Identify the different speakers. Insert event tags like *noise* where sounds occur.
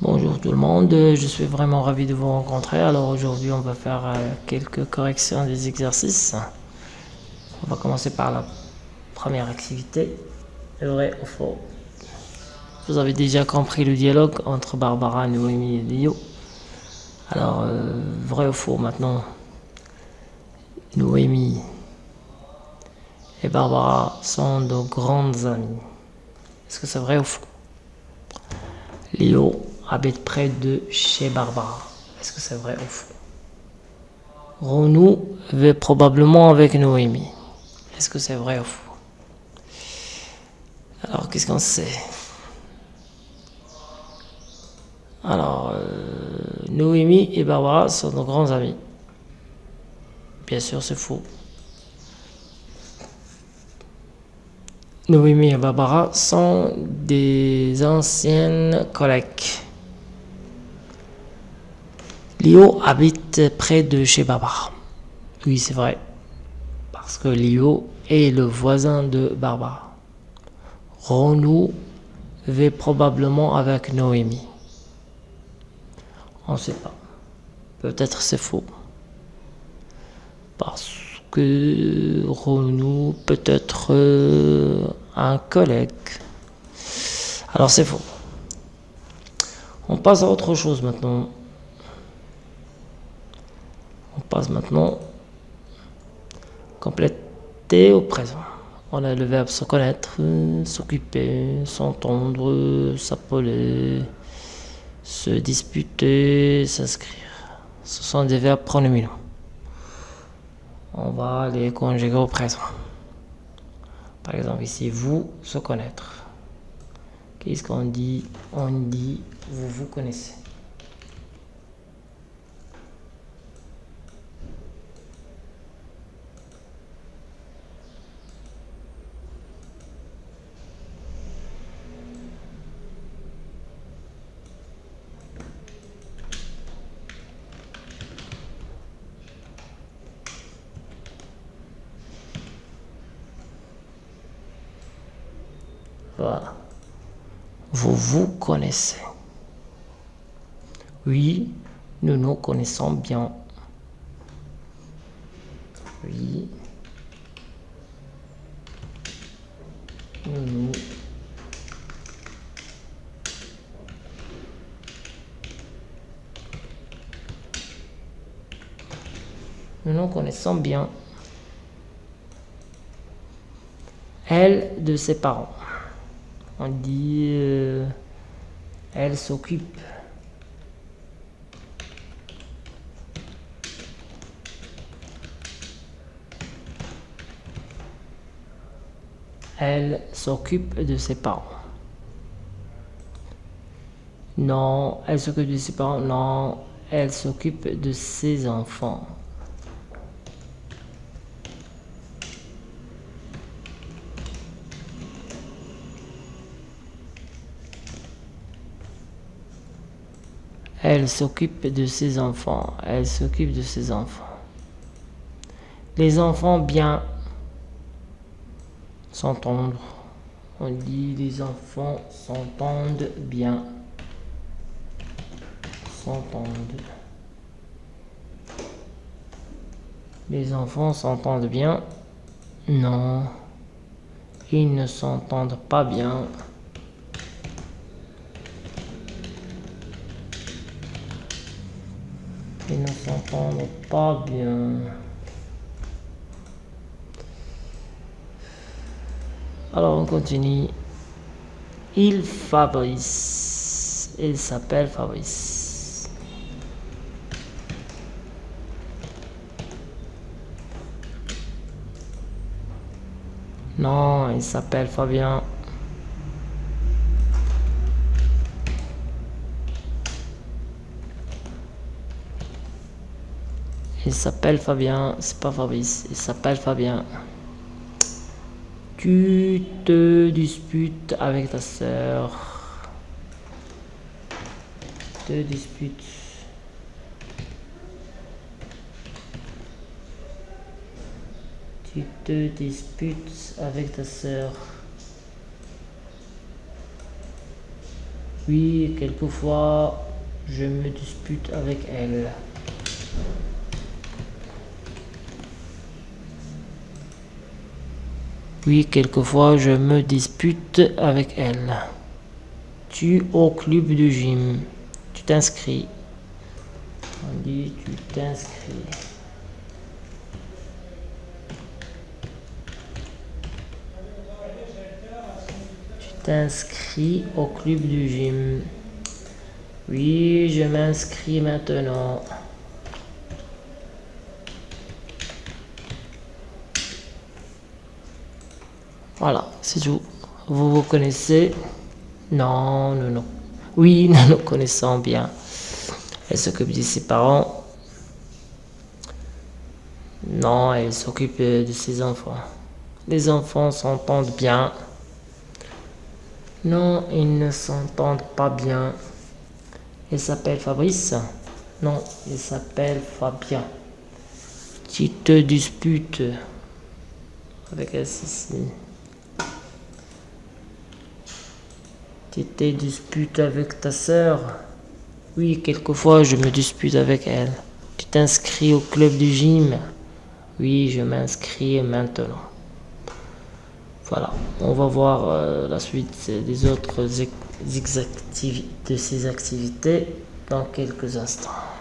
Speaker 1: Bonjour tout le monde, je suis vraiment ravi de vous rencontrer. Alors aujourd'hui on va faire euh, quelques corrections des exercices. On va commencer par la première activité, vrai ou faux. Vous avez déjà compris le dialogue entre Barbara, Noémie et Lio. Alors, euh, vrai ou faux maintenant? Noémie et Barbara sont de grandes amies. Est-ce que c'est vrai ou faux? Léo habite près de chez Barbara. Est-ce que c'est vrai ou faux? Renou vit probablement avec Noémie. Est-ce que c'est vrai ou faux? Alors, qu'est-ce qu'on sait? Alors, euh, Noémie et Barbara sont de grands amis. Bien sûr, c'est faux. Noémie et Barbara sont des anciennes collègues. Léo habite près de chez Barbara. Oui, c'est vrai. Parce que Léo est le voisin de Barbara. Renou vit probablement avec Noémie. On ne sait pas. Peut-être c'est faux. Parce que Renou peut être euh, un collègue. Alors c'est faux. On passe à autre chose maintenant. On passe maintenant compléter au présent. On a le verbe se connaître, s'occuper, s'entendre, s'appeler, se disputer, s'inscrire. Ce sont des verbes pronominaux on va les conjuguer au présent. Par exemple, ici, vous, se connaître. Qu'est-ce qu'on dit? On dit, vous vous connaissez. Vous vous connaissez. Oui, nous nous connaissons bien. Oui. Nous Nous nous connaissons bien. Elle de ses parents on dit euh, elle s'occupe. Elle s'occupe de ses parents. Non, elle s'occupe de ses parents. Non, elle s'occupe de ses enfants. Elle s'occupe de ses enfants. Elle s'occupe de ses enfants. Les enfants bien s'entendre. On dit les enfants s'entendent bien. S'entendent. Les enfants s'entendent bien? Non. Ils ne s'entendent pas bien. Ils ne s'entendent pas bien. Alors on continue. Il Fabrice. Il s'appelle Fabrice. Non, il s'appelle Fabien. Il s'appelle Fabien, c'est pas Fabrice, il s'appelle Fabien. Tu te disputes avec ta sœur. Te disputes. Tu te disputes avec ta sœur. Oui, quelquefois, je me dispute avec elle. Oui, quelquefois, je me dispute avec elle. Tu au club de gym. Tu t'inscris. On dit tu t'inscris. t'inscris au club du gym. Oui, je m'inscris maintenant. Voilà, c'est tout. Vous vous connaissez? Non, non, non. Oui, *laughs* nous nous connaissons bien. Elle s'occupe de ses parents. Non, elle s'occupe de ses enfants. Les enfants s'entendent bien. Non, ils ne s'entendent pas bien. Il s'appelle Fabrice? Non, il s'appelle Fabien. Tu te disputes avec ici. Tu te disputes avec ta sœur? Oui, quelquefois je me dispute avec elle. Tu t'inscris au club du gym? Oui, je m'inscris maintenant. Voilà, on va voir euh, la suite des autres de ces activités dans quelques instants.